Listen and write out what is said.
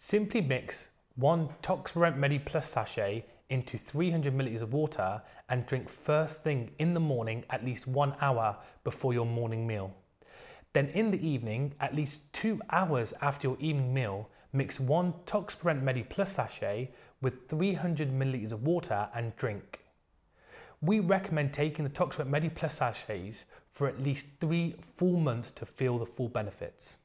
Simply mix one Toxaprevent Medi Plus sachet into 300 milliliters of water and drink first thing in the morning at least one hour before your morning meal. Then in the evening, at least two hours after your evening meal, mix one Toxaprevent Medi Plus sachet with 300 milliliters of water and drink. We recommend taking the Toxaprevent Medi Plus sachets for at least three full months to feel the full benefits.